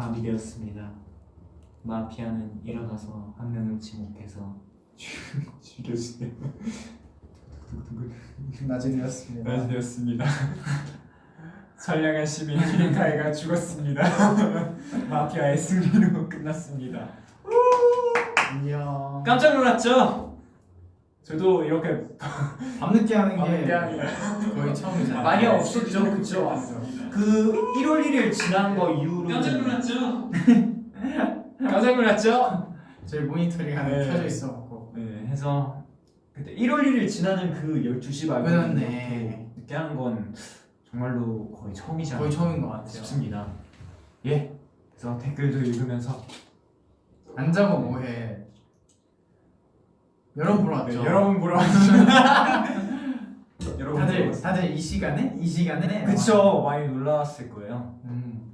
밤이 되었습니다. 마피아는 일어나서 한 명을 지목해서 죽여주세요. 낮이 되었습니다. 낮이 되었습니다. 선량한 시민 히리카이가 죽었습니다. 마피아의 승리로 끝났습니다. 안녕. 깜짝 놀랐죠? 저도 이렇게 밤늦게 하는 게 밤늦게 하는 게 거의 처음이잖아요. 많이 없었죠, 그쵸? 그 1월 1일 지난 거 이후로 깜짝 놀랐죠? 깜짝 놀랐죠? 저희 모니터링 하나 네. 켜져 있어갖고 네, 해서 그때 1월 1일 지나는 그 12시 말고 그렇네. 이렇게 늦게 하는 건 정말로 거의 처음이지 않나 거의 처음인 것 같아요. 싶습니다. 예. 그래서 댓글도 읽으면서 안 자고 뭐해? 여러 분 보러 왔죠. 네, 여러 분 보러 왔죠. 여러분 다들. 다들 이 시간에 이 시간에 그쵸 많이 놀라웠을 거예요. 음,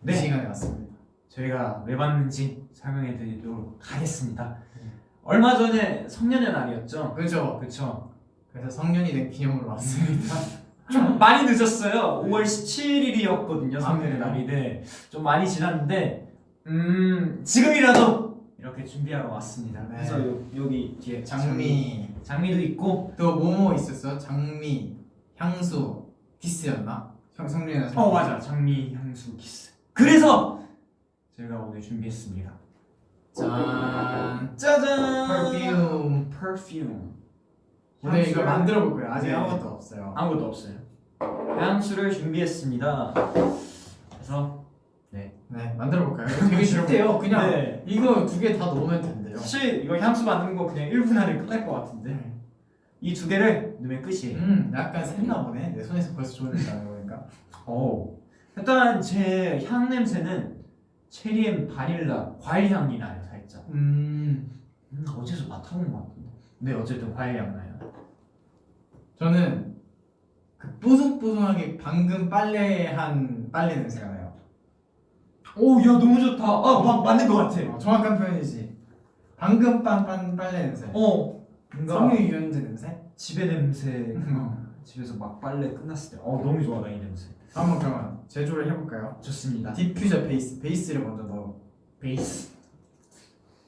네. 이 시간에 왔습니다. 저희가 왜 봤는지 설명해 드리도록 하겠습니다. 네. 얼마 전에 성년의 날이었죠. 그죠? 그쵸. 그래서 성년이 된 기념으로 왔습니다. 좀 많이 늦었어요. 5월 17일이었거든요. 성년의 아, 날인데 좀 많이 지났는데 음 지금이라도 이렇게 준비하러 왔습니다. 네. 그래서 요, 여기 뒤에 장미 장미, 장미도 있고 또 뭐뭐 있었어? 장미, 향수, 키스였나? 성 성년이나 어 맞아 장미 향수 키스. 그래서 제가 오늘 준비했습니다. 짠. 짜잔. 퍼퓸. perfume. 오늘 이거 만들어 볼 거예요. 아직 네. 아무것도 없어요. 아무것도 없어요. 향수를 준비했습니다. 그래서 네, 만들어 볼까요? 되게 쉽대요. 그냥 네. 이거 두 개 다 넣으면 된대요. 사실 이거 향수 만드는 거 그냥 1분 안에 끝날 것 같은데 네. 이 두 개를 넣으면 끝이에요. 음, 약간 샜나 보네. 내 손에서 벌써 나는 거니까. 오. 일단 제 향 냄새는 체리 and 바닐라 과일 향이 나요 살짝. 음, 음, 어디서 맡아본 것 같은데. 네 어쨌든 과일 향 나요. 저는 그 뽀송뽀송하게 방금 빨래한 빨래 냄새가 나요. 오, 야 너무 좋다. 아, 막 맞는 것 같아. 어, 정확한 표현이지. 방금 빤빤 빨래 냄새. 어, 뭔가 섬유 유연제 냄새? 집의 냄새. 음. 집에서 막 빨래 끝났을 때, 어 너무 좋아 나 이 냄새. 한번 그러면 제조를 해볼까요? 좋습니다. 디퓨저 베이스, 베이스를 먼저 넣어. 베이스.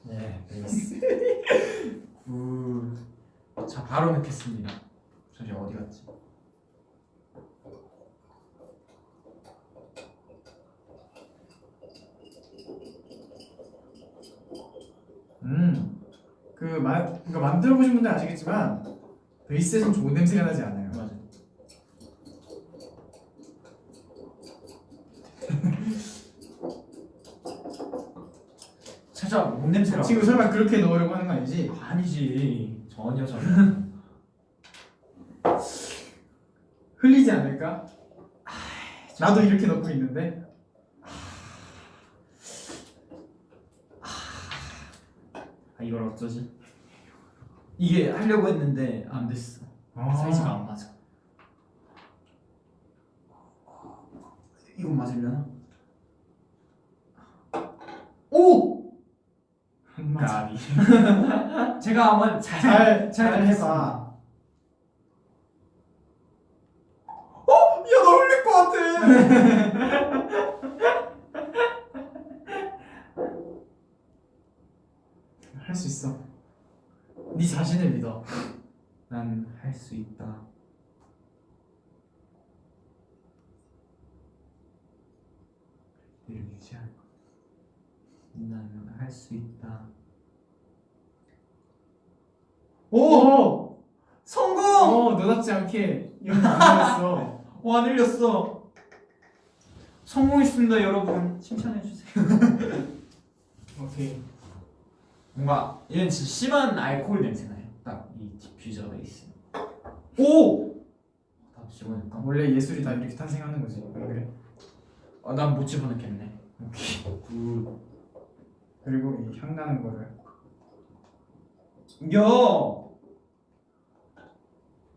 네, 베이스. good. 자 바로 넣겠습니다. 잠시 어디 갔지? 음, 그 마, 그러니까 만들어 보신 분들 아시겠지만 베이스에 좀 좋은 냄새가 나지 않아요. 맞아. 살짝 뭔 냄새라? 지금 설마 그렇게 넣으려고 하는 거 아니지? 아니지 전혀 전혀. 흘리지 않을까? 나도 이렇게 넣고 있는데. 아 이걸 어쩌지? 이게 하려고 했는데 안 됐어. 사이즈가 안 맞아. 이건 맞으려나? 오! 까비. 제가 한번 잘, 잘, 잘잘 해봐. 어? 야, 너 흘릴 것 같아. 할 수 있어. 네 자신을 믿어. 난 할 수 있다. 이를 유지할 것. 나는 할 수 있다. 오! 성공! 어, 너답지 않게. 와, 늘렸어. 성공했습니다, 여러분. 칭찬해 주세요. 오케이. 뭔가 얘는 진짜 심한 알코올 냄새 나요. 딱 이 디퓨저가 있으면. 오! 다 집어넣을까? 원래 예술이 다 이렇게 탄생하는 거지. 안 그래? 아, 난 못 집어넣겠네. 오케이. good. 그리고 이 향 나는 거를 야!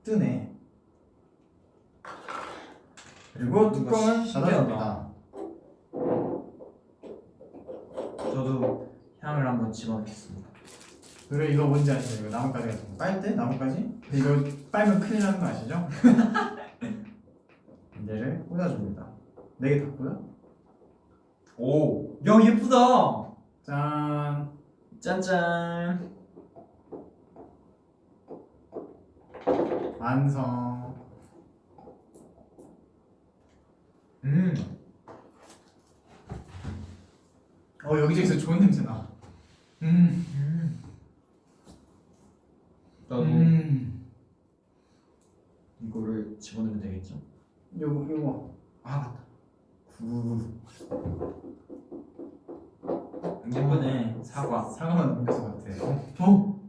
뜨네. 그리고 뚜껑을 닫아줍니다. 저도 향을 한번 집어넣겠습니다. 그리고 이거 뭔지 아시죠? 이거 나뭇가지 같은 거. 빨 때? 나뭇가지? 근데 이거 빨면 큰일 나는 거 아시죠? 얘를 꽂아줍니다. 네개다 꽂아? 오, 야 예쁘다. 짠. 짠짠. 완성. 음, 어 여기저기서 좋은 냄새 나. 음. 음. 나도 음. 이거를 집어넣으면 되겠죠? 요거 요거. 아 맞다. 구. 예쁘네. 사과. 사과만 넘겨서 같아. 어?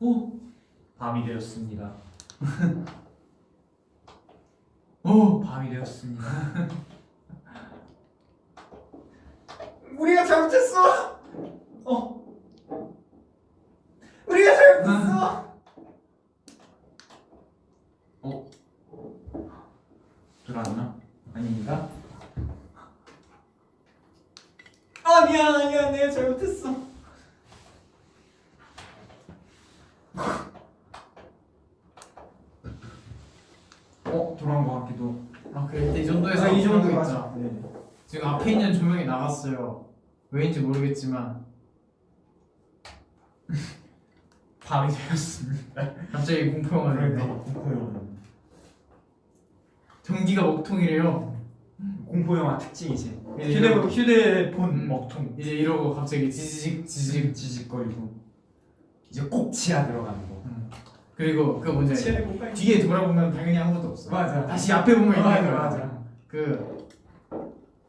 오, 밤이 되었습니다. 어. 밤이 되었습니다. 우리가 잘못했어. 어. 우리가 잘못했어. 어. 들어왔나? 아닙니다. 아니야 아니야 내가 잘못했어. 어 돌아온 것 같기도. 아 그래 이 정도에서 아, 이 정도. 있죠. 네. 지금 앞에 있는 조명이 나갔어요. 왜인지 모르겠지만 밤이 되었습니다. 갑자기 공포 영화가 그러니까. 공포 영화. 전기가 먹통이래요. 공포 영화 특징이지. 휴대 휴대폰 음. 먹통. 이제 이러고 갑자기 지지직 지직. 지직 지직거리고 이제 꼭 치아 들어가는 거. 음. 그리고 그 뭔지. 뒤에 돌아보면 당연히 아무것도 없어. 맞아. 다시 앞에 보면 있는 맞아 거야. 맞아. 그,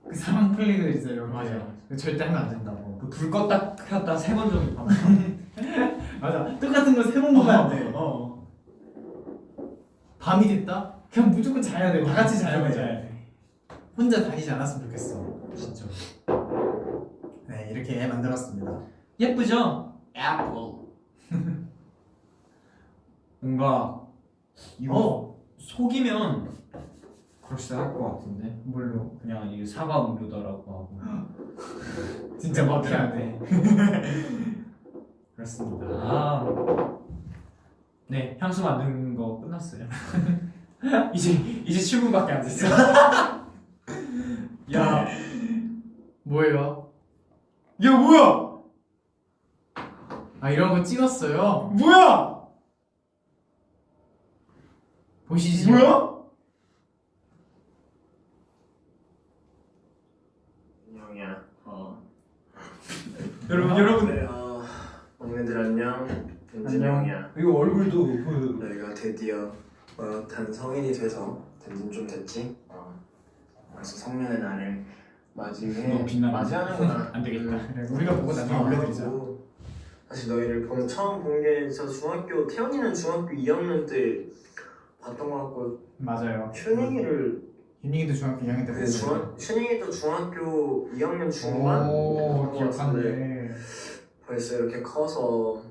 그 사망 플래그 있어요. 맞아. 그 절대 하면 안 된다고. 그 불 껐다 켰다 세 번 정도 봐. 맞아. 똑같은 거세번 보면 안 돼. 어. 밤이 됐다? 그냥 무조건 자야 돼. 다 같이 자야 돼. 자야 돼. 혼자 다니지 않았으면 좋겠어. 진짜. 네, 이렇게 만들었습니다. 예쁘죠? 애플. 뭔가 이거 어? 속이면 그럴싸 할 것 같은데. 뭘로? 그냥 이 사과 음료다라고 하고. 진짜 마피아네. 그렇습니다. 아. 네, 향수 만드는 거 끝났어요. 이제 이제 7분밖에 안 됐어. 야, 뭐예요? 야 뭐야? 아 이런 거 찍었어요. 뭐야? 보시죠. 뭐야? 안녕이야. 어. 여러분 여러분 막내들 안녕. 덴진 안녕. 형이야. 이거 얼굴도 그 너희가 드디어 어엿한 성인이 돼서 덴진 좀 됐지? 어. 그래서 성년의 날을 맞이해? 맞이하는구나. 안 되겠다. 음. 우리가 보고 나중에 올려드리자. 하고 사실 너희를 본 처음 본게저 중학교 태연이는 중학교 2학년 때 봤던 것 같고 맞아요. 춘영이를 윤희도 중학교 2학년 때그 봤어요. 중학 춘영이도 중학교 2학년 중반 오, 기억하네. 벌써 이렇게 커서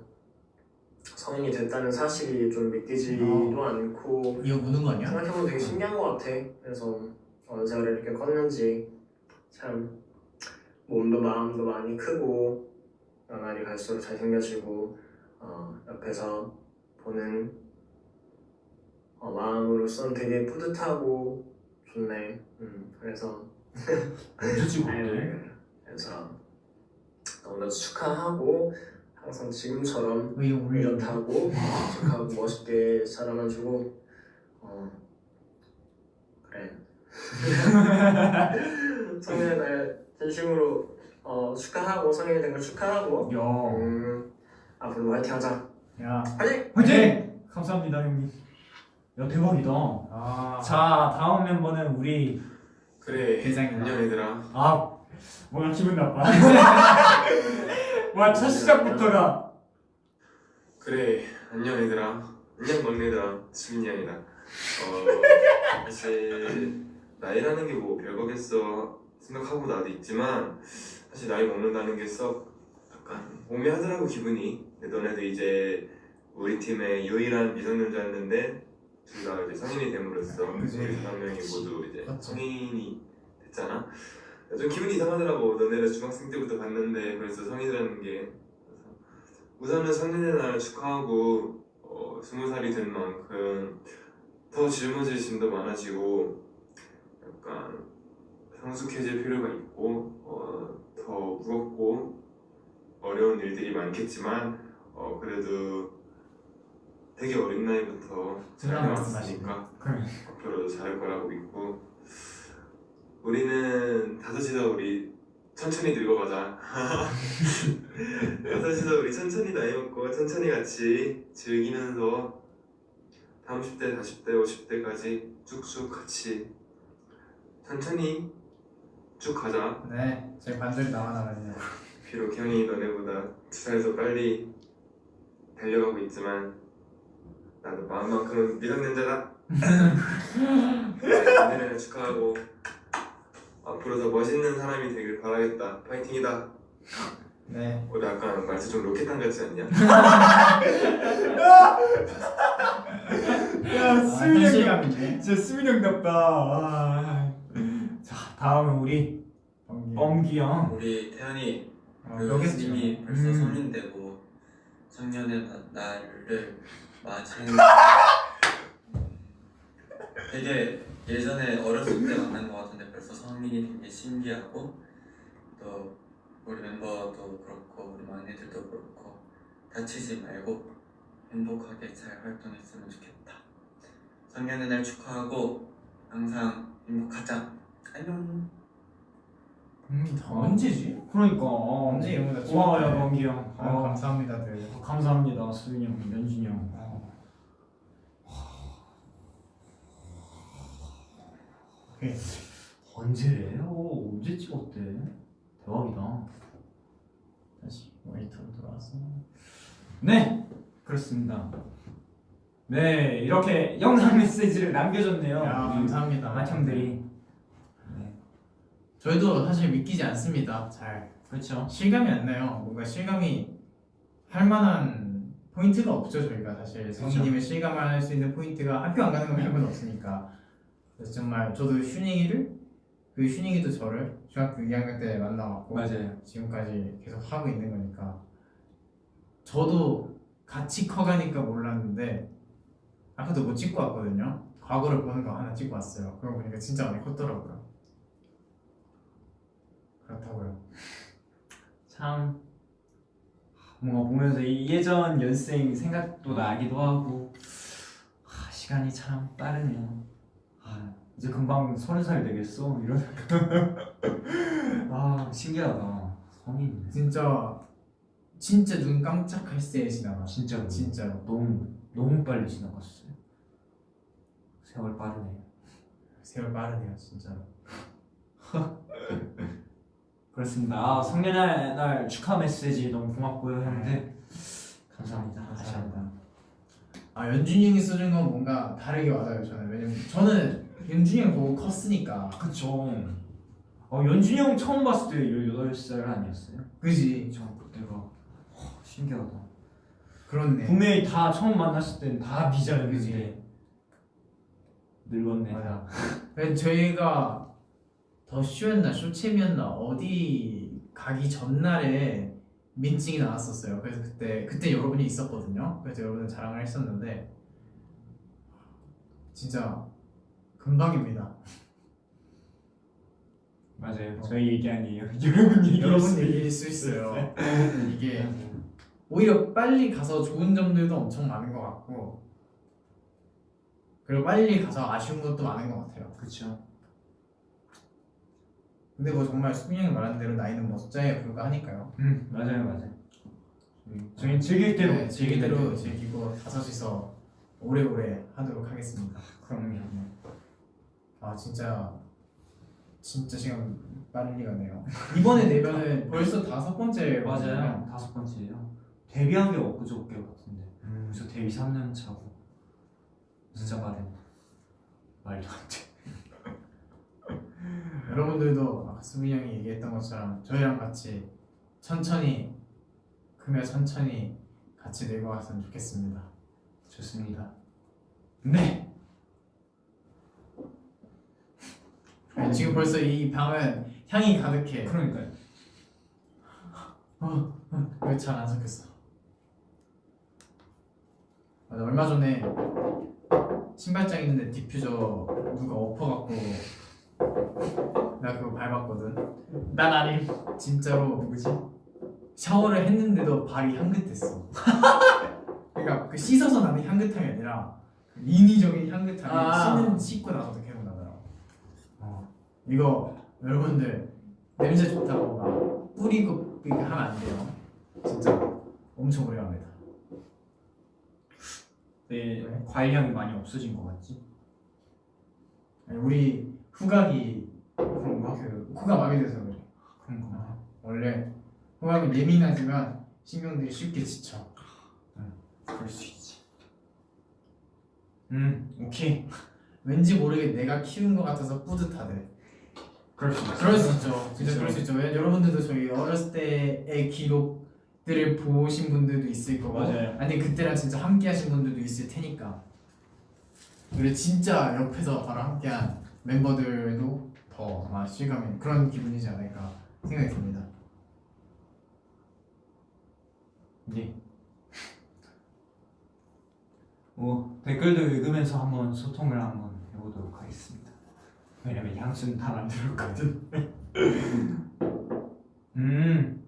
성인이 됐다는 사실이 좀 믿기지도 않고 이거 무는 거 아니야? 생각해보면 되게 신기한 것 같아. 그래서 언제가 이렇게 컸는지 참 몸도 마음도 많이 크고 날이 갈수록 잘생겨지고 어, 옆에서 보는 어, 마음으로선 되게 뿌듯하고 좋네. 음, 그래서 언제 찍었대? 네, 그래서 너무나 축하하고 항상 지금처럼? 이렇다고 착하고 멋있게 자라나주고 어 그래 성인의 날 진심으로 어 축하하고 성인이 된 걸 축하하고 야, 음 앞으로 화이팅 하자 야. 화이팅 화이팅! 감사합니다 형님. 야 대박이다. 아. 자 다음 멤버는 우리 그래 대장이다. 안녕 얘들아 아 뭔가 기분 나빠. 와 첫 시작부터가 그래 안녕 얘들아 안녕 막내들아 수빈이 형이다 어 사실 나이라는 게 뭐 별거겠어 생각하고 나도 있지만 사실 나이 먹는다는 게 썩 약간 오묘하더라고 기분이 근데 너네도 이제 우리 팀의 유일한 미성년자였는데 둘 다 이제 성인이 됨으로써. 우리 다섯 명이 모두 이제. 성인이 됐잖아 좀 기분이 이상하더라고. 너네를 중학생 때부터 봤는데 벌써 성인이라는 게. 우선은 성년의 날 축하하고 어, 스무 살이 된 만큼 더 짊어질 짐도 많아지고 약간 성숙해질 필요가 있고 어, 더 무겁고 어려운 일들이 많겠지만 어, 그래도 되게 어린 나이부터 잘 해왔으니까. 앞으로도 잘할 거라고 믿고 우리는 다섯이서 우리 천천히 늙어가자. 다섯이서 우리 천천히 나이 먹고 천천히 같이 즐기면서 30대, 40대, 50대까지 쭉쭉 같이 천천히 쭉 가자. 네, 저희 반절이 남아나거든요. 비록 형이 너네보다 두 살더 빨리 달려가고 있지만 나도 마음만큼은 미성년자다. 너네를 축하하고 앞으로 더 멋있는 사람이 되길 바라겠다 파이팅이다 네. 오늘 약간 말투 좀 로켓탄 같지 않냐? 야 아, 수민이 형 현실감이네. 진짜 수민이 형답다 아. 자 다음은 우리. 뻥기 형 우리 태연이 어, 그 여기서 스님이 벌써 음. 성인 되고 청년의 나- 날을 맞이는 되게 예전에 어렸을 때 만난 것 같은데 벌써 성인이 된 게 신기하고 또 우리 멤버도 그렇고 우리 막내들도 그렇고 다치지 말고 행복하게 잘 활동했으면 좋겠다 성년의 날 축하하고 항상 행복하자 안녕 음, 언제지? 그러니까 어. 언제 이런 거다 와야 뻥기 형 아, 어. 감사합니다들. 감사합니다 수민이 형 연준이 형 어. 오케이. 언제래? 어, 언제 찍었대? 대박이다 다시 모니터로 돌아왔어. 네 그렇습니다 네 이렇게 영상 메시지를 남겨줬네요 야, 감사합니다. 맏형들이 네 저희도 사실 믿기지 않습니다. 잘 그렇죠 실감이 안 나요. 뭔가 실감이 할 만한 포인트가 없죠. 저희가 사실 성인의 실감을 할 수 있는 포인트가 학교 안 가는 거 말고는 없으니까. 그래서 정말 저도 휴닝이를 그 휴닝이도 저를 중학교 2학년 때 만나갖고 맞아요. 지금까지 계속 하고 있는 거니까. 저도 같이 커가니까 몰랐는데 아까도 뭐 찍고 왔거든요. 과거를 보는 거 하나 찍고 왔어요. 그러고 보니까 진짜 많이 컸더라고요. 그렇다고요. 참. 뭔가 보면서 이 예전 연생 생각도 나기도 하고 아, 시간이 참 빠르네요. 아, 이제 금방 서른 살 되겠어? 이런 아 신기하다. 성인 진짜 진짜 눈 깜짝할 새에 지나가 진짜로? 진짜로. 너무 너무 빨리 지나갔어요. 세월 빠르네. 세월 빠르네요 진짜로. 그렇습니다. 아, 성년의 날 축하 메시지 너무 고맙고요 형들. 감사합니다. 다시 한번. 아 연준이 형이 써준 건 뭔가 다르게 와닿아요 저는. 왜냐면 저는 연준이 형 보고 컸으니까 그쵸. 어, 연준이 형 처음 봤을 때 18살 아니었어요? 그지 저 그때가 어, 신기하다. 그렇네 분명히 다 처음 만났을 때는 다 비자였는데 그지. 늙었네. 맞아. 그래서 저희가 더 쇼였나 쇼챔이었나 어디 가기 전날에 민증이 나왔었어요. 그래서 그때 그때 여러분이 있었거든요. 그래서 여러분은 자랑을 했었는데 진짜 금방입니다. 맞아요. 저희 얘기 아니에요. 여러분 얘기. 여러분 얘기일 수 있어요. 이게 오히려 빨리 가서 좋은 점들도 엄청 많은 것 같고 그리고 빨리 가서 아쉬운 것도 많은 것 같아요. 그렇죠. 근데 뭐 정말 수빈이 형이 말한 대로 나이는 뭐 숫자에 불과하니까요. 음 맞아요 맞아요. 저희 즐길 대로 네, 즐길 대로 즐기고 다섯이서 오래오래 하도록 하겠습니다. 그럼요. 아 진짜 진짜 시간 빨리 가네요. 이번에 내면은 벌써 다섯 번째 맞아요. 다섯 번째예요. 데뷔한 게 엊그저께 같은데. 음. 그래서 데뷔 3년 차고. 진짜 빠르네. 말도 안 돼. 여러분들도 아까 수빈이 형이 얘기했던 것처럼 저희랑 같이 천천히 크며 천천히 같이 늙어갔으면 좋겠습니다. 좋습니다. 네. 네, 지금 벌써 이 방은 향이 가득해. 그러니까요. 왜잘안 섞였어? 맞아 얼마 전에 신발장 있는데 디퓨저 누가 엎어갖고 나 그거 발난 아님. 진짜로 누구지? 샤워를 했는데도 발이 향긋했어. 그러니까 그 씻어서 나는 향긋함이 아니라 그 인위적인 향긋함이 아. 씻는 씻고. 어. 이거 여러분들 냄새 좋다고 막 뿌리고 하면 안 돼요. 진짜 엄청 오래 갑니다. 내 왜? 과일 향이 많이 없어진 것 같지? 아니, 우리 후각이 그런가? 그 코가 마비 돼서 그래. 그런 거. 원래 후각은 예민하지만 신경들이 쉽게 지쳐. 그럴 수 있지. 음, 오케이. 왠지 모르게 내가 키운 것 같아서 뿌듯하대. 그럴 수 있어. 그럴 수 있죠. 진짜. 그럴 수 있죠. 왜 여러분들도 저희 어렸을 때의 기록들을 보신 분들도 있을 거고, 맞아요. 아니 그때랑 진짜 함께하신 분들도 있을 테니까. 그리고 진짜 옆에서 바로 함께한 멤버들도 더 아마 실감이 그런 기분이지 않을까 생각이 듭니다. 네. 뭐 댓글도 읽으면서 한번 소통을 한번 해보도록 하겠습니다. 왜냐면 향수는 다 만들었거든. 음,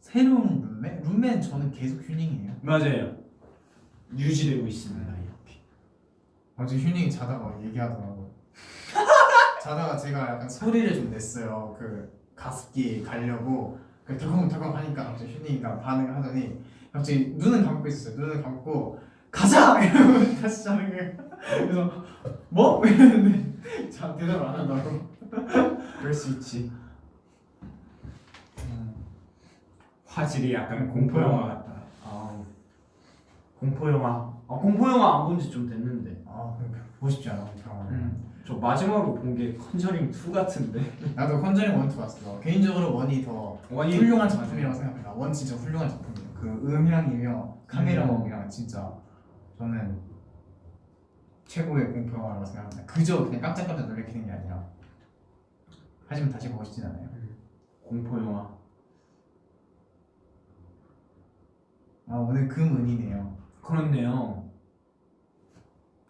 새로운 룸메? 룸메는 저는 계속 휴닝이에요. 맞아요. 유지되고 있습니다. 이렇게. 어제 휴닝이 자다가 얘기하더라고. 자다가 제가 약간 소리를 좀 냈어요. 그 가습기 가려고 그 덜컹덜컹 하니까 갑자기 휴닝이가 반응을 하더니 갑자기 눈은 감고 있었어요. 눈을 감고 가자 이러고 다시 자는 거예요. 그래서 뭐 이랬는데 자 대답을 안 한다고. 그럴 수 있지. 음, 화질이 약간 공포 영화 같다. 아우. 공포 영화. 아, 공포 영화 안 본 지 좀 됐는데. 아 보고 싶지 않아 병원. 음, 저 마지막으로 본 게 컨저링 2 같은데. 나도 컨저링 one two 봤어. 개인적으로 one이 더 one이 훌륭한 작품이라고 생각합니다. one 진짜 훌륭한 작품이에요. 그 음향이며 카메라웍이랑 진짜 저는 최고의 공포 영화라고 생각합니다. 그저 그냥 깜짝깜짝 놀래키는 게 아니라 하지만 다시 보고 싶진 않아요. 공포 영화. 아 오늘 금은이네요. 그렇네요.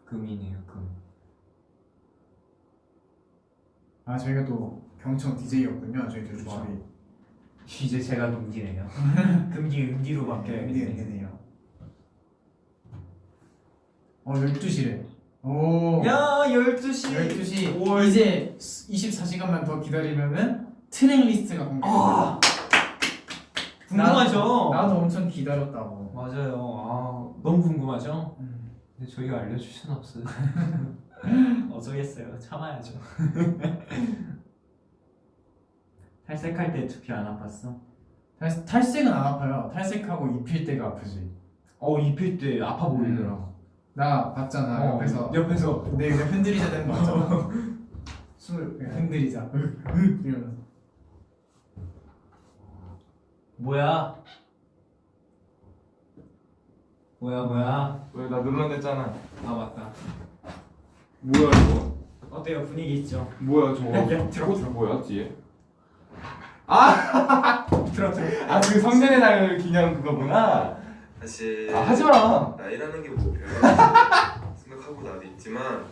금이네요, 금. 아 저희가 또 경청 DJ였군요. 저희들 그쵸. 조합이 이제 제가 금기네요. 금기 은기로 이게 바뀌어야겠네. 은이네요. 어 12시래. 오. 야, 12시. 12시 올. 이제 24시간만 더 기다리면은 트랙 리스트가 공개됩니다. 아, 궁금하죠? 나도 엄청 기다렸다고. 맞아요. 아, 너무 궁금하죠? 음. 근데 저희가 알려줄 수는 없어요. 어쩌겠어요. 참아야죠. 탈색할 때 두피 안 아팠어? 탈, 탈색은 안 아파요. 탈색하고 입힐 때가 아프지. 어, 입힐 때 아파 보이더라. 나 봤잖아 어, 옆에서. 옆에서. 내 그냥 흔들리자 되는 거 같잖아. 숨을 그냥 흔들리자. 이러면서. 뭐야? 뭐야, 뭐야? 왜나 눌러냈잖아. 아, 맞다. 뭐야 이거? 어때요? 분위기 있죠? 뭐야 저거? 야, 들어, 꽃 들어. 뭐야 뒤에? 들어, 들어. 아그 성년의 날 기념 그거구나. 사실 아 하지 마. 나이라는 게 뭐 생각하고 나도 있지만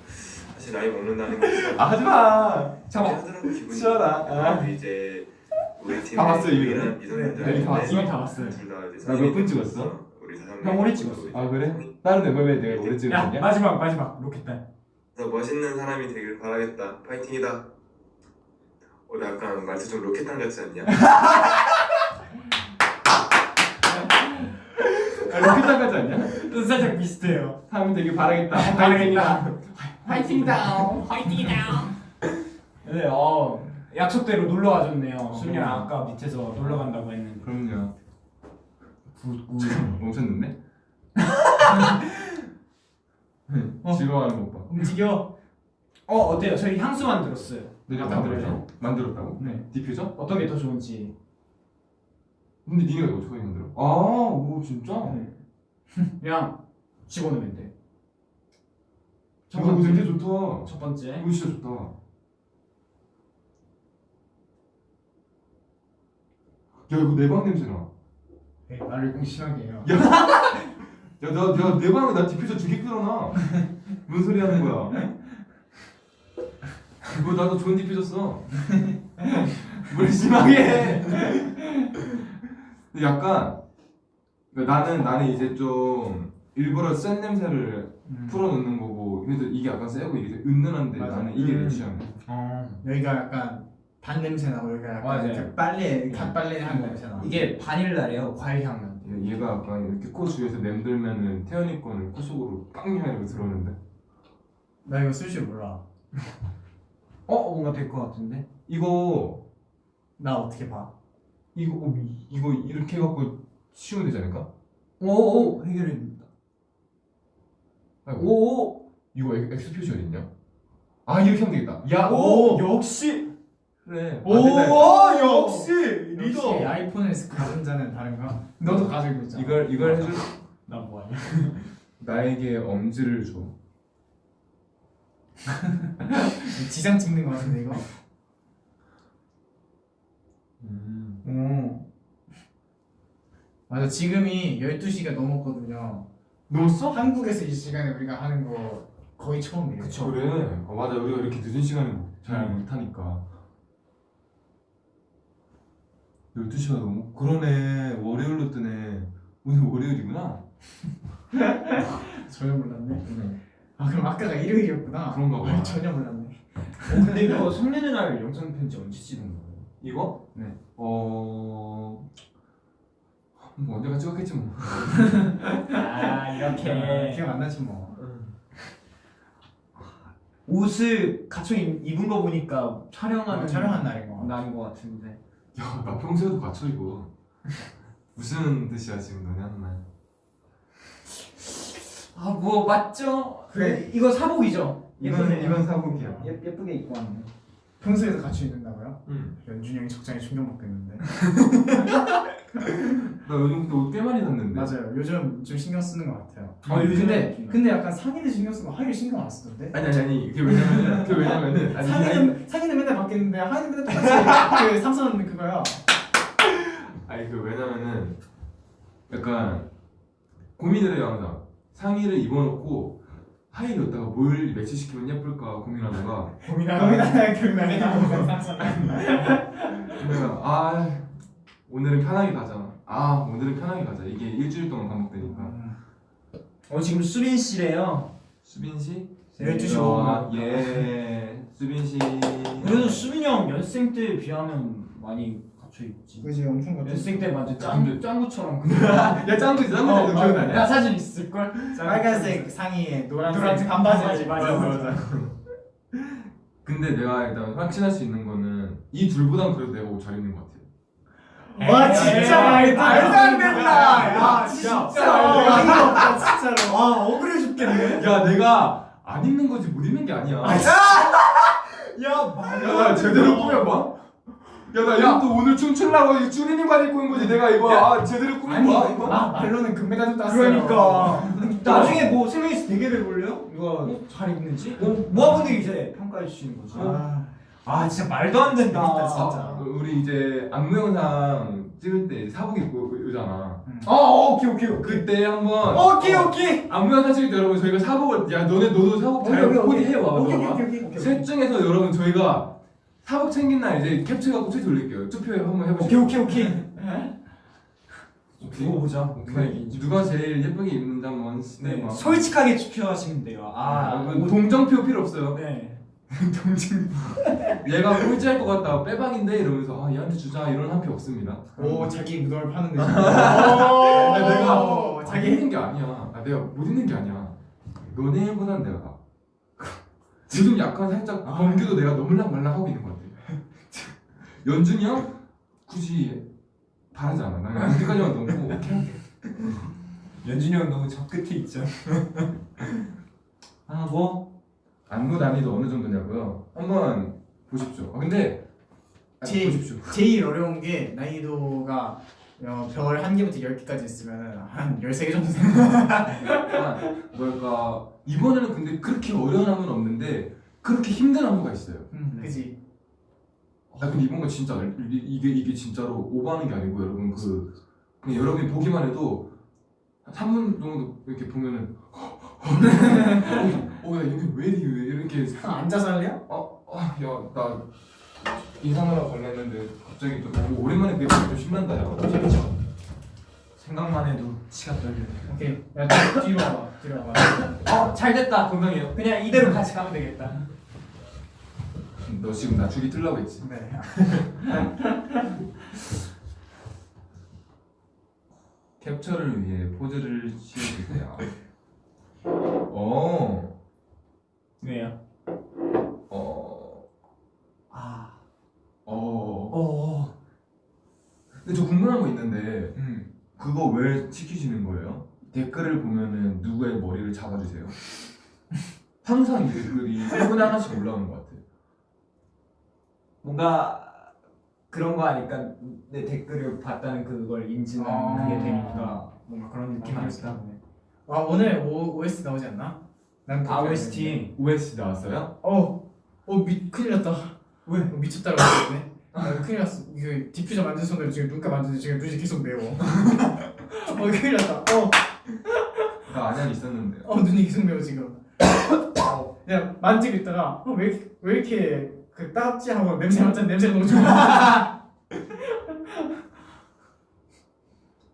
사실 나이 먹는다는 게아 하지 마. 잠깐. 기분이 치워라. 아. 이제 우리 다 봤어, 미성년자 네, 다 봤어? 이미 다 봤어요. 둘다 이제 나 몇 분 찍었어? 우리 다섯 형 오래 찍었어. 아 그래? 다른 멤버에 내가 오래 야, 찍었냐? 마지막, 마지막. 로켓단. 더 멋있는 사람이 되길 바라겠다 파이팅이다 어, 나 약간 말투 좀 로켓탄 같지 않냐? 아, 로켓단 같지 않냐? 또 살짝 비슷해요. 사람 되길 바라겠다. 바라겠다. 화이팅 다운. 네, 어, 약속대로 놀러 와줬네요. 순이랑 아까 밑에서 놀러 간다고 했는데. 그럼요. good good. 멈췄는데? 즐거워하는 것 봐. 움직여. 어, 어때요? 저희 향수 만들었어요. 내가 아까 만들었어? 만들었다고? 네. 디퓨저? 어떤 게 더 좋은지. 근데 니네가 이거 어떻게 만들어? 아, 오 진짜? 네. 그냥 집어넣으면 돼. 첫 이거 번째. 되게 좋다. 첫 번째. 이거 진짜 좋다. 야 이거 내 방 냄새 나. 네, 나를 꼭 심하게 해요. 야, 나, 야, 내 방에 나 디퓨저 두 개 끌어놔. 무슨 소리 하는 거야? 이거 나도 좋은 디퓨저 써. 뭘 심하게 해. 근데 약간 그러니까 나는 나는 이제 좀 일부러 센 냄새를 음. 풀어놓는 거고 그래도 이게 약간 세고 이게 은은한데 맞아. 나는 이게 내 음. 취향이야. 어. 여기가 약간 단 냄새 나고 여기가 약간 맞아요. 그 빨래 갓 빨래 한 냄새 나. 이게 바닐라래요. 과일 향 나. 얘- 얘가 약간 이렇게 코 주위에서 냄들면은 태연이 거는 코 속으로 빵이라고 들어오는데 나 이거 쓸 줄 몰라. 어 뭔가 될 것 같은데. 이거 나 어떻게 봐? 이거 어, 이- 이거 이렇게 해갖고 치우면 되지 않을까? 오오 해결입니다. 아이고, 오오 이거 엑- X 표시 어딨냐? 아 이렇게 하면 되겠다. 야오 역시 그래. 오 아. 역시 역시 아이폰을 가진 자는 다른가? 너도 가지고 있잖아. 이걸 이걸 해줄 나 뭐하냐? 나에게 엄지를 줘. 지장 찍는 거 같은데 이거? 음. 오. 맞아 지금이 12시가 넘었거든요. 넣었어? 한국에서 이 시간에 우리가 하는 거 거의 처음이에요. 그쵸 그래. 어, 맞아 우리가 이렇게 늦은 시간에 잘 음. 못하니까. 12시가 넘어? 그러네 월요일로 뜨네 오늘 월요일이구나 전혀 몰랐네. 아 그럼 아까가 일요일이었구나. 그런가 봐. 아, 전혀 몰랐네. 어, 근데 이거 성년의 날 영상 편지 언제 찍은 거예요? 이거? 네. 어... 뭐 언제가 찍었겠지 뭐 아 이렇게 기억 안 나지 뭐. 옷을 갖춰 입- 입은 거 보니까 촬영하는 어, 촬영한 날인 거. 날인 것 같은데. 야, 나 평소에도 갖춰 입어. 무슨 뜻이야 지금 너네 하는 말? 아뭐 맞죠? 그래. 이거 사복이죠? 예쁘네요. 사복이야. 예, 예쁘게 입고 왔네. 평소에도 같이 있는다고요? 응. 연준이 형이 적당히 충격 먹겠는데. 나 요즘 근데 옷꽤 많이 샀는데. 맞아요. 요즘 좀 신경 쓰는 것 같아요. 아, 요즘에 근데 근데 약간 상의를 신경 쓰고 하의를 신경 안 쓰던데. 아니 아니 아니. 그게 왜냐면은 그게 왜냐면은 아니, 아니 상의는 상의는 맨날 바뀌는데 하의는 맨날 똑같이 그 삼선 그거야. 아니 그 왜냐면은 약간 고민을 해요 항상. 상의를 입어놓고 하의를 여기다가 뭘 매치시키면 예쁠까 고민하다가 고민하다 고민하다 삼선. 내가 아 오늘은 편하게 가자. 아 오늘은 편하게 가자. 이게 일주일 동안 반복되니까. 어 지금 수빈 씨래요. 수빈 씨? 12시 어, 5분. 예. 수빈 씨. 그래도 수빈이 형 연습생 때에 비하면 많이 입지. 그지 엄청 같아. 연습생 때 완전 짱 짱구처럼. 야 짱구지 짱구지 너 기억나냐? 나 사진 있을 걸. 빨간색 상의에 노란색, 노란색 반바지. 맞아, 맞아. 근데 내가 일단 확신할 수 있는 거는 이 둘보단 그래도 내가 옷 잘 입는 것 같아. 와 진짜 말도 안 된다. 야 진짜. 진짜로. 와 억울해 죽겠네. 야 내가 안 입는 거지 못 입는 게 아니야. 야 말도 야, 나 제대로 꾸며봐. 야, 나 이거 또 오늘 춤추려고 이 쭈니닝 입고 온 거지. 내가 이거 아, 제대로 꾸민 거야, 이거. 아 말로는 금메달 땄어요. 그러니까 나중에 뭐세 명이서 대결을 볼래요? 누가 잘 입는지? 뭐 모아분들이 이제 평가해 주시는 거죠. 아, 아 진짜 말도 안 된다. 재밌다, 진짜. 아, 우리 이제 안무 영상 찍을 때 사복 입고 오잖아. 어, 어 오케이 오케이. 그때 한번 오케이 어, 오케이. 안무 영상 찍을 때 여러분 저희가 사복을 야 너네 너도 사복 잘 코디해 와. 오케이 봐봐. 오케이 오케이 오케이. 셋 중에서 여러분 저희가 사복 챙긴 날 이제 캡처해갖고 트윗 올릴게요. 투표 한번 오케이 해보시죠. 오케이 오케이. 오케이. 두고 보자. 오케이. 누가 제일 예쁘게 입는지 한번 네. 뭐. 솔직하게 투표하시면 돼요. 아, 아, 옷- 동정표 필요 없어요. 네. 동정. 얘가 꼴찌할 것 같다. 빼박인데 이러면서 아 얘한테 주자 이런 한 표 없습니다. 오 자기 무덤을 파는데. 아, 내가 오, 자기 있는 게 아니야. 아, 내가 못 있는 게 아니야. 너네보단 내가 나. 요즘 약간 살짝 범규도 내가 너물랑 말랑 하고 있는 것 같아. 연준이 형 굳이 바라지 않아. 나 여기까지만 넘고 오케이. 연준이 형 너무 저 끝에 있죠. 아 뭐? 안무 난이도 어느 정도냐고요? 한번 보십시오. 아, 근데 아, 제- 보십시오. 제일 어려운 게 난이도가 어, 별 1개부터 10개까지 있으면 한 13개 정도 되는 약간 뭐랄까 이번에는 근데 그렇게 어려운 안무는 없는데 그렇게 힘든 안무가 있어요. 음, 그지? 아 근데 이번 거 진짜 이- 이게 이게 진짜로 오버하는 게 아니고 여러분 그 그냥 여러분이 보기만 해도 한 3분 정도 이렇게 보면은 어야 여기 왜 이렇게 아, 앉아서 할래요? 어야나 인상하러 갈라 했는데 갑자기 또 오, 오랜만에 그게 좀 신난다 야 재밌죠? 생각만 해도 치가 떨리네. 오케이. 야 뒤- 뒤로 와봐. 뒤로 와봐. 어, 잘 됐다, 동경이. 그냥 이대로 같이 가면 되겠다. 너 지금 나 줄이 틀라고 했지 네. 캡처를 위해 포즈를 취해주세요 어, 왜요? 어, 아, 어. 어, 근데 저 궁금한 거 있는데 음. 그거 왜 시키시는 거예요? 댓글을 보면은 누구의 머리를 잡아주세요. 항상 이 댓글이 1분에 하나씩 올라오는 것 같아요. 뭔가 그런 거 아니까 내 댓글을 봤다는 그걸 인지는 아. 그게 되니까 뭔가 그런 느낌 아닐까? 아 오늘 O, OS 나오지 않나? 난 아, OST. OST 나왔어요? 어, 어 미, 큰일 났다. 왜? 어, 미쳤다라고 했네. 아, 큰일 났어. 이거 디퓨저 만든 손으로 지금 눈가 만드는데 지금 눈이 계속 매워. 어, 큰일 났다. 어, 나 안양 있었는데. 어 눈이 계속 매워 지금. 어, 그냥 만지고 있다가 어, 왜, 왜 이렇게 그 따갑지 하고 냄새 맡자 냄새 너무 좋아.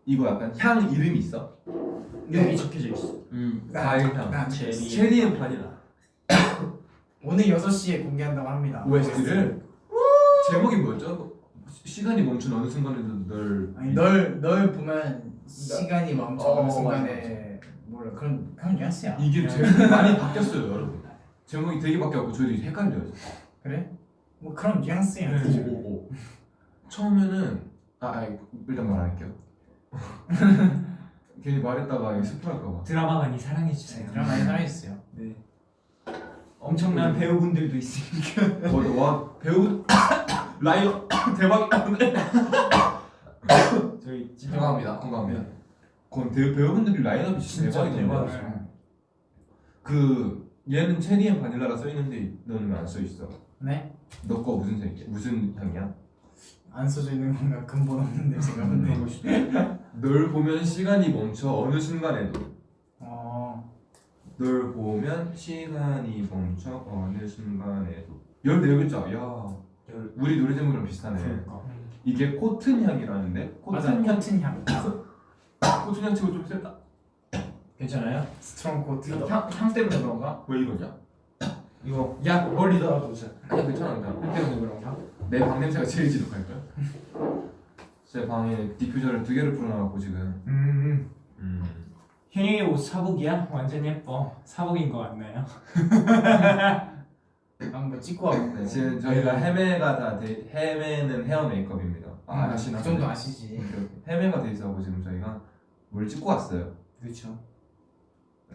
이거 약간 향 이름이 있어? 여기 적혀져 있어. 음, 나- 과일 향. 나 체리. 체리. cherry and vanilla. 오늘 6시에 공개한다고 합니다. OST를 제목이 뭐였죠? 시- 시간이 멈춘 어느 순간에도 널 아니 널, 널 보면 시간이 멈춰 어, 순간에 몰라 그런 그런 뉘앙스야. 이게 제목이 많이 바뀌었어요, 여러분. 제목이 되게 바뀌었고 저도 헷갈려요. 그래? 뭐 그런 뉘앙스야. 오, 오, 오. 처음에는 아, 아 일단 말할게요. 괜히 말했다가 스포할까봐. 드라마 많이 사랑해 주세요. 드라마 많이 사랑해주세요. 네. 엄청난 배우분들도 있으니까. 어, 와 배우 라인업 대박이다 오늘. 저희 진짜 건강합니다, 건강합니다. 그건 배우 배우분들이 라인업이 진짜. 대박이죠. 그 얘는 cherry and vanilla라 써 있는데 너는 왜안써 있어? 네? 너 거 무슨 색이야? 무슨 향이야? 안 써져 있는 건가 근본 없는데 제가 근데. 널 보면 시간이 멈춰 어느 순간에도. 어. 널 보면 시간이 멈춰 어느 순간에도 14글자 야 우리 노래 제목이랑 비슷하네 그러니까. 이게 코튼 향이라는데 코튼 향 코튼 향. 코튼 향 치고 좀 셌다 괜찮아요? strong cotton. 향, 향 때문에 그런가? 왜 이러냐? 이거 야 멀리 떨어두자. 그냥 괜찮아 괜찮아 향 때문에 그런가? 내방 냄새가 제일 지독할걸? 제 방에 디퓨저를 두 개를 풀어놔갖고 지금 음. 음. 현영이 옷 사복이야? 완전 예뻐. 사복인 것 같나요? 한번 찍고 와볼게요. 네, 지금 저희가 헤매가 다 돼, 헤매는 헤어 메이크업입니다 아 음, 아시나? 그 정도 아시지. 헤매가 돼 있어갖고 지금 저희가 뭘 찍고 왔어요 그렇죠.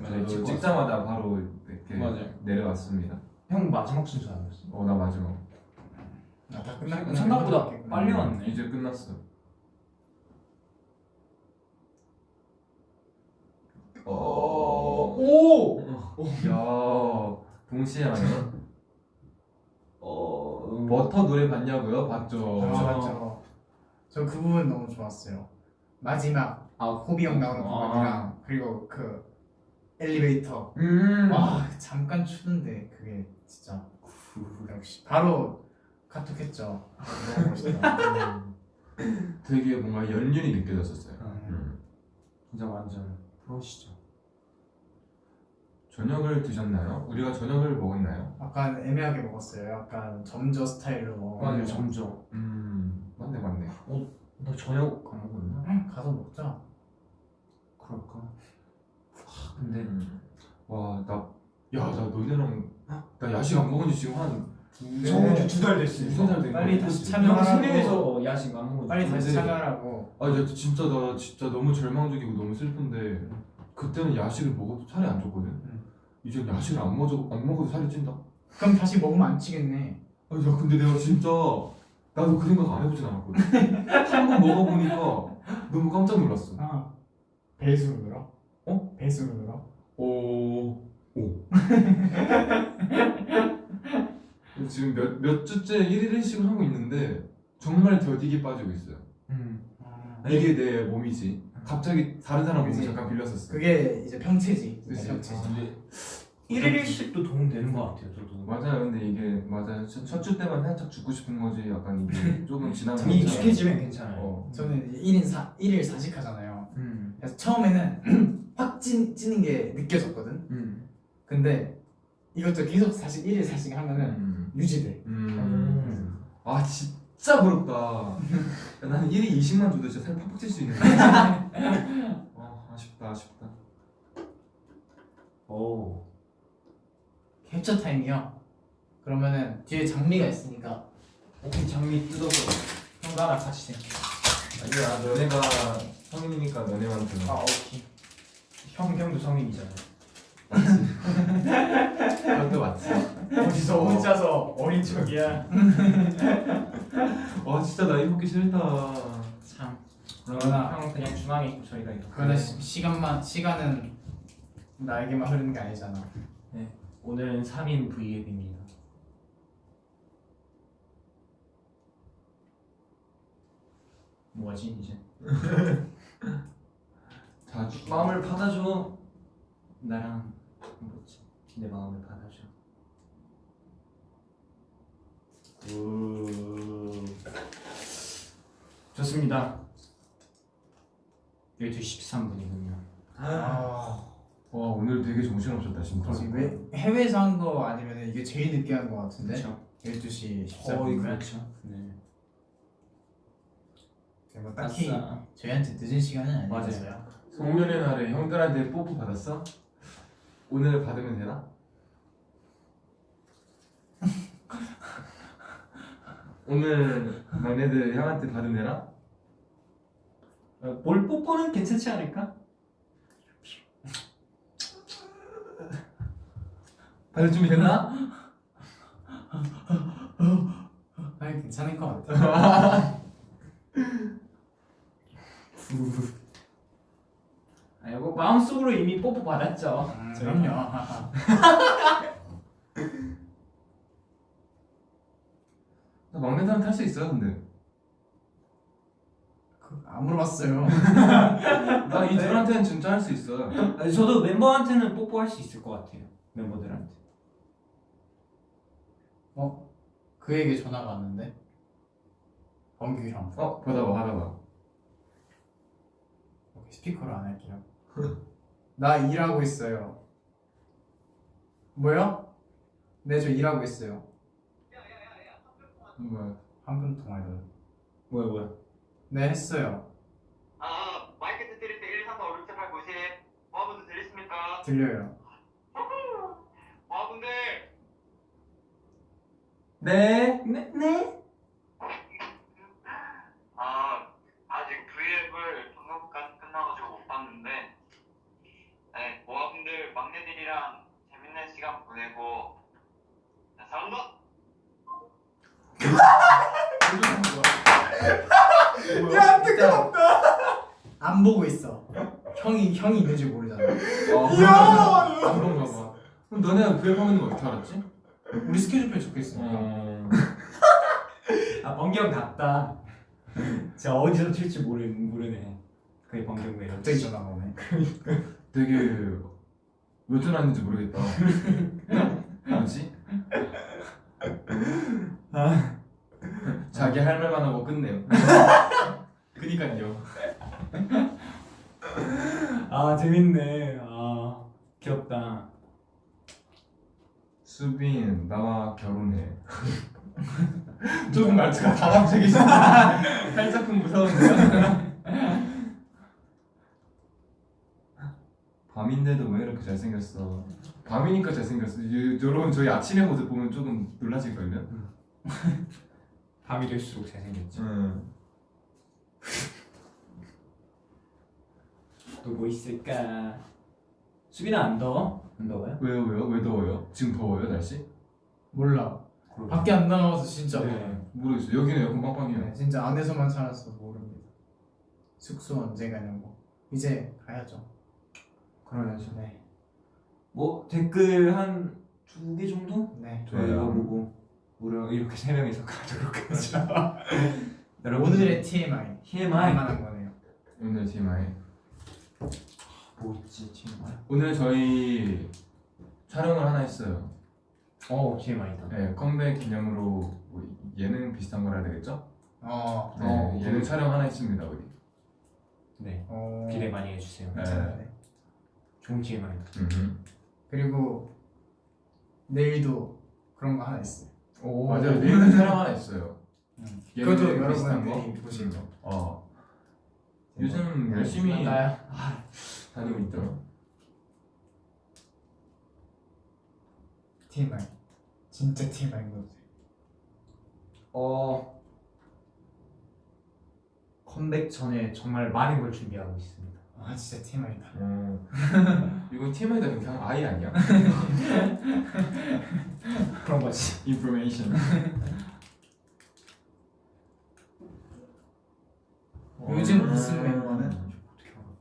저희 찍고 찍자마자 바로 이렇게 맞아요. 내려왔습니다. 형 마지막 순서 아니었어? 어나 마지막. 아다 끝났구나. 생각보다 끝났구나. 빨리 왔네. 이제 끝났어. 어. 오. 야 동시에 하네. 어. 버터 노래 봤냐고요? 봤죠. 아 맞죠. 저그 부분 너무 좋았어요. 마지막 아 호비 형 나오는 아. 부분이랑 그리고 그 엘리베이터. 음. 와 잠깐 추는데 그게 진짜 역시 바로 카톡했죠. 너무 멋있다. 되게 뭔가 연륜이 느껴졌었어요. 음. 진짜 완전 프로시죠. 저녁을 드셨나요? 우리가 저녁을 먹었나요? 약간 애매하게 먹었어요. 약간 점저 스타일로 먹었는데 점점. 음 맞네 맞네. 너 저녁 안 먹었나? 응, 가서 먹자. 그럴까? 하, 근데 음. 와나 야 나 너네랑 나 야식 안 먹은 지 지금 한 저번 두달 살된 거야? 빨리 다시 형 참여하라고. 생일에서 야식 안 먹었어. 빨리 다시 참여하라고. 아, 나 진짜 나 진짜 너무 절망적이고 너무 슬픈데 그때는 야식을 먹어도 살이 안 쪘거든. 응. 이제 야식을 안 먹어 안 먹어도 살이 찐다. 그럼 다시 먹으면 안 찌겠네. 아, 야 근데 내가 진짜 나도 그 생각 안 해보진 않았거든. 한 번 먹어보니까 너무 깜짝 놀랐어. 아 배수로 늘어? 어? 배수로 늘어? 오, 오. 지금 몇, 몇 주째 1일 1식을 하고 있는데 정말 더디게 빠지고 있어요. 음. 아, 이게 내 몸이지. 갑자기 다른 사람 몸을 그치. 잠깐 빌렸었어. 그게 이제 평체지. 그치. 평체지. 근데 1일 1식도 도움 되는 것 같아요 저도 맞아요. 근데 이게 맞아요. 첫 주 때만 살짝 죽고 싶은 거지. 약간 이게 조금 지나면 좀 익숙해지면 괜찮아요 어. 저는 이제 1인 4, 1일 4식 하잖아요. 음. 그래서 처음에는 확 찐, 찌는 게 느껴졌거든. 음. 근데 이것도 계속 4식, 1일 4식 하면은 음. 유지돼. 음. 아 진짜 부럽다. 야, 나는 1위 20만 줘도 진짜 살 팍팍 찔수 있는데. 아 아쉽다 아쉽다. 오 캡처 타임이요. 그러면은 뒤에 장미가 있으니까 오케이 장미 뜯어서 형도 하나 같이 생 아니야 너네가 성인이니까 너네만 들어. 아 오케이 형 형도 성인이잖아요 그것도 맞지. 어디서 혼자서 어린 척이야. 와 진짜 나이 먹기 싫다. 참 그러나- 형 그냥 중앙에 있고 저희가 이렇게 그러나 시, 시간만 시간은 나에게만 흐르는 게 아니잖아. 오늘은 3인 V앱입니다 뭐지 이제 자주 마음을 받아줘 나랑 뭐지 내 마음을 받아줘 우 좋습니다 12시 13분이군요 아, 와 오늘 되게 정신없었다 진짜. 왜 해외에서 한 거 아니면 이게 제일 늦게 한 거 같은데? 그렇죠 12시 거의 14분. 그렇죠 네 뭐 딱히 아싸. 저희한테 늦은 시간은. 아니었어요. 송년회 날에 형들한테 뽀뽀 받았어? 오늘 받으면 되나? 오늘 막내들 형한테 받으면 되나? 어, 볼 뽀뽀는 괜찮지 않을까? 받을 준비 됐나? 아니 괜찮을 것 같아. 아니 뭐 마음속으로 이미 뽀뽀 받았죠 음. 그럼요. 나 막내들한테 할수 있어요 근데 그, 안 물어봤어요. 나이 둘한테는 진짜 할 수 있어 아니, 저도 멤버한테는 뽀뽀할 수 있을 것 같아요 멤버들한테 그에게 전화가 왔는데. 범규 형. 어? 받아봐 받아봐 오케이, 스피커로 안 할게요. 나 일하고 있어요. 뭐요? 네, 저 일하고 있어요. 뭐야 한분 통화해요. 뭐야 뭐야 네, 했어요. 아, 마이크 드릴 때 1, 2, 3, 4, 5, 6, 7, 8, 9, 10 모아분들 들리십니까? 들려요. 모아분들 네? 네? 네? 아, 아직 V앱을 방금까지 끝나가지고 못 봤는데 네, 모아분들 막내들이랑 재밌는 시간 보내고 네, 사랑합니다 야 뜨거웠다 안 보고 있어. 형이 형이 있는지 모르잖아. 아 그런가 봐 그럼 너네가 구입하면 거 어떻게 알았지? 우리 스케줄표에 적혀 있으니까. 어... 아 번경 같다 제가 어디서 튈지 모르, 모르네 그게 번경 매력 갑자기 전화가 오네. 되게 왜 전화했는지 모르겠다. 뭐지? 자기 할 말만 하고 끝내요. 그니까요. 아 재밌네. 아 귀엽다. 수빈 나와 결혼해. 조금 말투가 다감적이시네 살짝은 무서운데요? 밤인데도 왜 이렇게 잘생겼어 밤이니까 잘생겼어 유- 여러분 저희 아침의 모습 보면 조금 놀라실걸요? 밤이 될수록 잘생겼죠 응. 또뭐 있을까 수빈아 안 더워? 안 더워요? 왜요 왜요? 왜 더워요? 지금 더워요 날씨? 몰라. 밖에 안 나가서 진짜 네. 모르겠어요 여기는 에어컨 빵빵해요 네, 진짜 안에서만 살아서 모릅니다. 숙소 언제 가냐고. 이제 가야죠. 그러면서 네. 뭐 댓글 한 두 개 정도? 네. 저희가 보고 무려 이렇게 세 명이서 가도록 하죠 여러분 오늘의 TMI. TMI 만한 거네요. 오늘 TMI 뭐 있지 TMI 오늘 저희 촬영을 하나 했어요. 어 TMI다. 네, 컴백 기념으로 뭐 예능 비슷한 걸 해야 되겠죠? 어, 네, 어, 예능 촬영 하나 했습니다 우리. 네 어 기대 많이 해주세요. 네. 음. 그리고 내일도 그런 거 하나 있어요. 오 맞아요. 내일도 촬영 하나 했어요. 음. 예능 그것도. 여러분들이 보실 거. 어. 요즘 열심히 나야. 다니고 있죠. TMI. 진짜 TMI인 것 같아요. 어 컴백 전에 정말 많은 걸 준비하고 있습니다. 아 진짜 TMI다. 어. 이건 TMI다 그냥 아예 아니야. 그런 거지. information. 요즘 무슨 멤버는?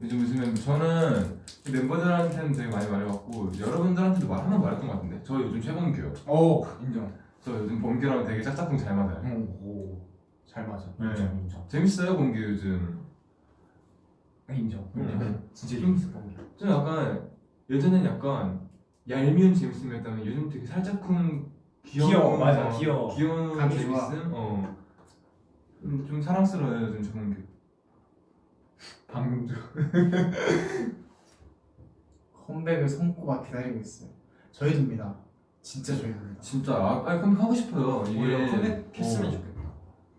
요즘 무슨 멤버? 저는 멤버들한테는 되게 많이 말해봤고 여러분들한테도 말 하나 말했던 것 같은데 저 요즘 최범규요. 오 인정. 저 요즘 범규랑 되게 짝짝꿍 잘 맞아요. 오 잘 맞아. 네. 인정 인정. 재밌어요 범규 요즘. 인정. 음. 진짜 좀- 재밌어 보기. 좀 약간 예전엔 약간 얄미운 재밌음이었다면 요즘 되게 살짝쿵 귀여운 귀여워, 맞아, 어, 귀여워. 귀여운 재밌음. 좋아. 어. 좀, 좀 사랑스러워요 요즘 최범규. 방금도. 컴백을 손꼽아 기다리고 있어요. 저희도입니다. 진짜 저희도입니다. 진짜 아, 아니 컴백 하고 싶어요. 이게 컴백했으면 어, 좋겠다.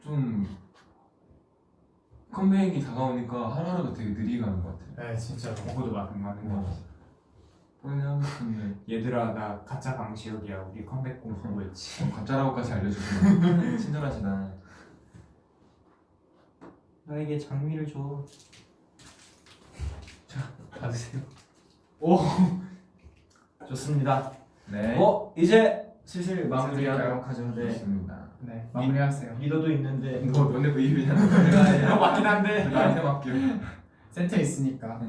좀 컴백이 다가오니까 하루하루가 되게 느리게 가는 것 같아요. 네 맞는 맞는 어. 거. 본인이 하고 싶은데 얘들아 나 가짜 방지혁이야. 우리 컴백 공부했지. 어, 가짜라고까지 알려주시면 친절하시다. 나에게 장미를 줘. 자 받으세요. 오 좋습니다. 네. 어 이제 슬슬 마무리하도록? 하죠. 네. 좋습니다. 네 마무리하세요. 리더도 있는데 너 너네. 이거 맞긴 한데. 나한테 맡겨. 센터 있으니까.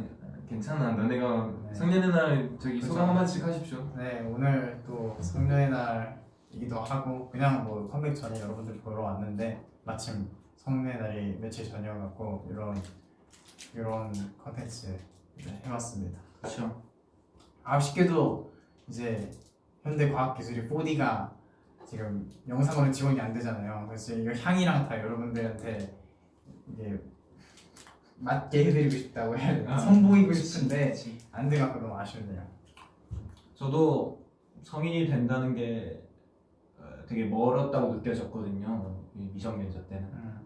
괜찮아. 너네가 네. 성년의 날 저기 그쵸. 소감 한마디씩 하십시오. 네 오늘 또 성년의 날이기도 하고 그냥 뭐 컴백 전에 여러분들 보러 왔는데 마침 성년의 날이 며칠 전이어갖고 이런 이런 컨텐츠 네, 해봤습니다. 그렇죠. 아쉽게도 이제 현대과학기술이 4D가 지금 영상으로 지원이 안 되잖아요. 그래서 이거 향이랑 다 여러분들한테 이게 맞게 해드리고 싶다고 해야 되나? 선보이고 싶은데 안 돼갖고 너무 아쉽네요. 저도 성인이 된다는 게 어, 되게 멀었다고 느껴졌거든요. 이 미성년자 때는 음.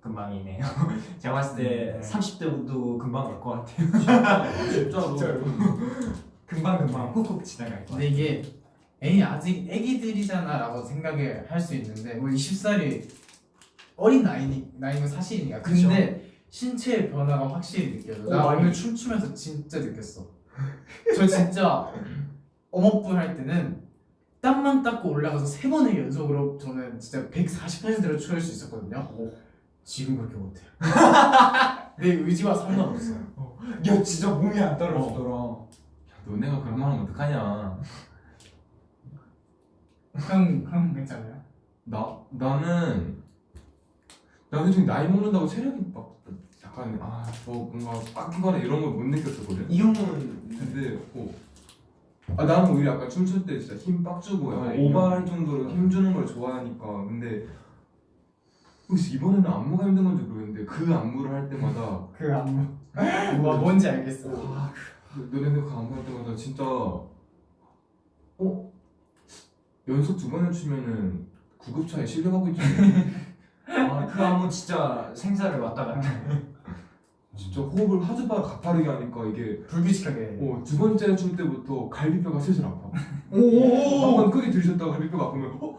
금방이네요. 제가 봤을 때 음, 네. 30대도 금방 갈것 같아요. 진짜로. 금방 금방 훅훅 지나갈 것 근데 같아요. 이게 에이 아직 애기들이잖아 라고 생각을 할 수 있는데 뭐 20살이 어린 나이니 나이는 사실이니까 근데 신체의 변화가 확실히 느껴져. 오, 나 많이. 오늘 춤추면서 진짜 느꼈어. 저 진짜 어머분 할 때는 땀만 닦고 올라가서 세 번을 연속으로 저는 진짜 140%로 추울 수 있었거든요. 지금 그렇게 못해요. 내 의지와 상관없어요. 야 진짜 몸이 안 너네가 그런 말 하면 어떡하냐. 형, 형 괜찮아요? 나 나는 나는 지금 나이 먹는다고 체력이 막 약간 아저 뭔가 빡거나 이런 걸 못 느꼈었거든. 이 형은 근데 어. 아 나는 오히려 약간 춤출 때 진짜 힘 빡 주고 약간 어, 오버할 정도로 힘 주는 걸 좋아하니까 근데 혹시 이번에는 안무가 힘든 건지 모르겠는데 그 안무를 할 때마다 그 안무. 뭐 뭔지 알겠어. 너네들 그 안무 할 때마다 진짜 어 연속 두 번을 추면은 구급차에 실려가고 있지 아, 그 안무 진짜 생사를 왔다 갔다. 진짜 호흡을 하주바 가파르게 하니까 이게 불규칙하게. 어, 두 번째 출 때부터 갈비뼈가 슬슬 아파 오. 한번 크게 들이셨다가 갈비뼈가 아프면 어?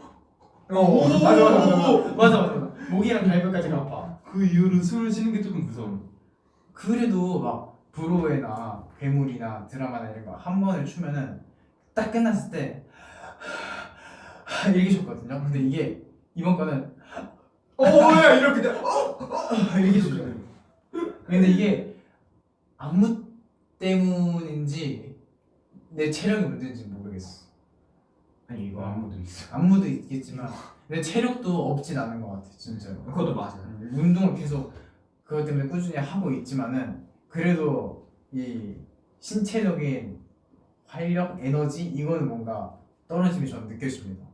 어. 맞아 맞아 맞아 맞아 맞아. 목이랑 갈비까지가 아파. 그 이후로 숨을 쉬는 게 조금 무서워 그래도 막 브로웨나 괴물이나 드라마나 이런 거 한 번을 추면은 딱 끝났을 때 이렇게 줬거든요. 근데 이게 이번 거는 오야 이렇게 돼. 이렇게 줬어요. 근데 이게 안무 때문인지 내 체력이 문제인지 모르겠어. 아니 이거 안무도 있어. 안무도 있겠지만 내 체력도 없진 않은 것 같아 진짜로. 그것도 맞아. 음, 운동을 계속 그것 때문에 꾸준히 하고 있지만은 그래도 이 신체적인 활력, 에너지 이거는 뭔가 떨어짐이 저는 느껴집니다.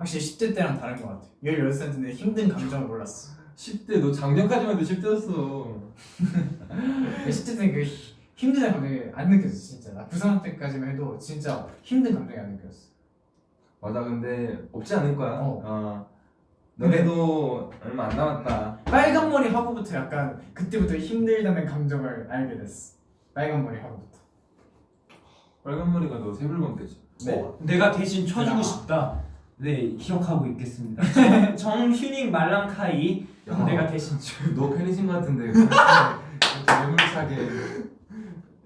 확실히 10대 때랑 다른 것 같아요. 16살인데 힘든 감정을 몰랐어. 10대 너 작년까지만 해도 10대였어 10대 때는 그 히- 힘든 감정이 안 느껴졌어 진짜. 나 고3 때까지만 해도 진짜 힘든 감정이 안 느껴졌어. 맞아 근데 없지 않을 거야 어. 어. 너네도 얼마 안 남았다 빨간 머리 하고부터 약간 그때부터 힘들다는 감정을 알게 됐어. 빨간 머리 하고부터. 빨간 머리가 너 세불번 때지 어, 내가 대신 쳐주고. 싶다. 네, 기억하고 있겠습니다. 정, 정휴닝 말랑카이 야. 내가 대신 쳐. 너 팬이신 것 같은데 매몰차게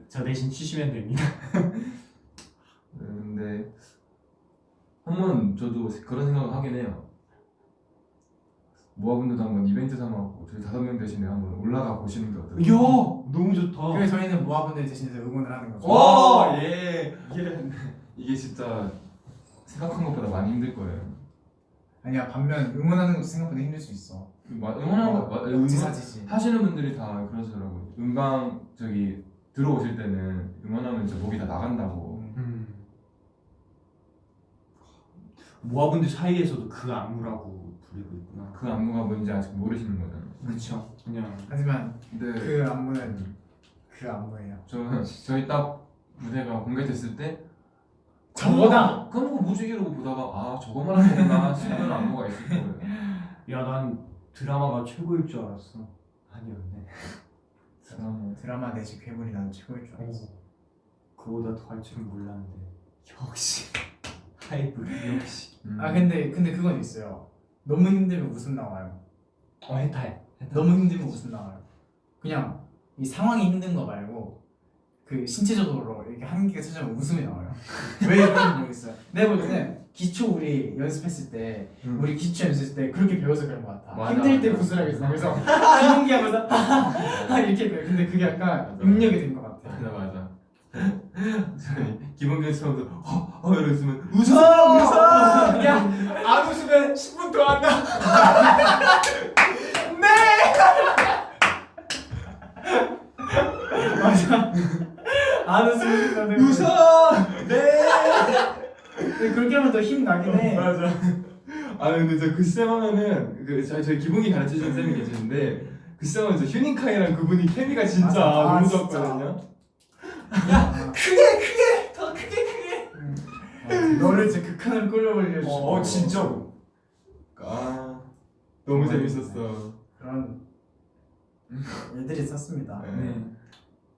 저 대신 치시면 됩니다. 근데 한번 저도 그런 생각을 하긴 해요 모아분들도 한번 이벤트 삼아갖고 저희 다섯 명 대신에 한번 올라가 보시는 게 어떨까요? 이야, 너무 좋다. 그래서 저희는 모아분들 대신해서 응원을 하는 거죠. 와, 예. 이게 이게 진짜 생각한 것보다 많이 힘들 거예요. 아니야 반면 응원하는 것도 생각보다 힘들 수 있어. 마- 응원하는 거 마- 응원 지사지지. 하시는 분들이 다 그러시더라고요. 음방 저기 들어오실 때는 응원하면 저 목이 다 나간다고. 음. 모아분들 사이에서도 그 안무라고 부르고 있구나. 그 안무가 뭔지 아직 모르시는 거잖아요. 그렇죠. 그냥 하지만 근데 그 안무는 그 안무예요. 저 저희 딱 무대가 공개됐을 때 저거다. 까먹고 뭐지 이러고 보다가 아 저거 말하는 거구나 싶은 안무가 있을 거예요. 야, 난 드라마가 최고일 줄 알았어. 아니었네. 드라마. 드라마 내지 괴물이 난 최고일 줄 알았어. 그보다 더 할 줄은 몰랐는데. 역시 하이브 역시. 음. 아 근데 근데 그건 있어요. 너무 힘들면 웃음 나와요. 어. 해탈. 너무 힘들면 웃음 나와요. 그냥 이 상황이 힘든 거 말고 그 신체적으로 이렇게 한계가 찾아오면 웃음이 나와요. 왜 그런지 모르겠어요. 내가 볼 때는 기초 우리 연습했을 때 음. 우리 기초 연습했을 때 그렇게 배워서 그런 것 같아. 맞아, 힘들 때. 웃으라고 했어. 그래서 기본기 하면서 아, 이렇게 돼. 근데 그게 약간. 능력이 된 것 같아. 맞아 맞아. 기본기 처음부터 어, 어 이러면 웃어 웃어! 야, 안 웃으면 10분 더 한다. 네! 맞아. 안 웃으면 나는 웃어. 근데 그렇게 하면 더 힘 나긴 해. 맞아. 아 근데 저그쌤 하면은 그 저희 저희 기본기 가르쳐 주는 쌤이 계시는데 그 쌤은 저 휴닝카이랑 그분이 케미가 진짜. 아, 너무. 좋았거든요. 크게 크게 더 크게 크게. 음. 너를 진짜 극한으로 끌어올려 어, 진짜로. 아 너무 재밌었어. 그런 일들이 있었습니다. 네.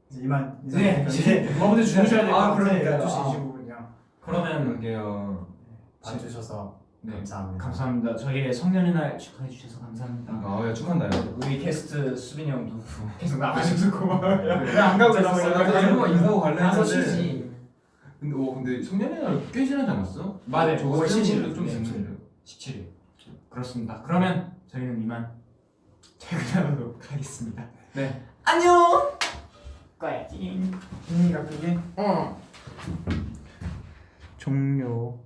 네. 이제 이만 이제 네, 이제 여러분들 주무셔야 될것 아, 같아요. 그러니까요. 12시 아. 25분이요. 그러면 그러게요. 봐주셔서 네. 감사합니다. 감사합니다. 저희의 성년의 날 축하해 주셔서 감사합니다. 아, 야, 축한다요. 우리 게스트 수빈이 형도 계속 나가셔서 고마워요. 네. 왜안 가고 있었어요? 나도 일부러 인사하고 갈래 했는데. 쉬지. 근데 어 근데 성년의 날 꽤 지나지 않았어? 맞아요. 저거 5월 17일. 좀 네. 됐는데. 17일. 그렇습니다. 그러면 저희는 이만 퇴근하도록 하겠습니다. 네. 안녕. 꺼야지. 분위기가 크게 종료.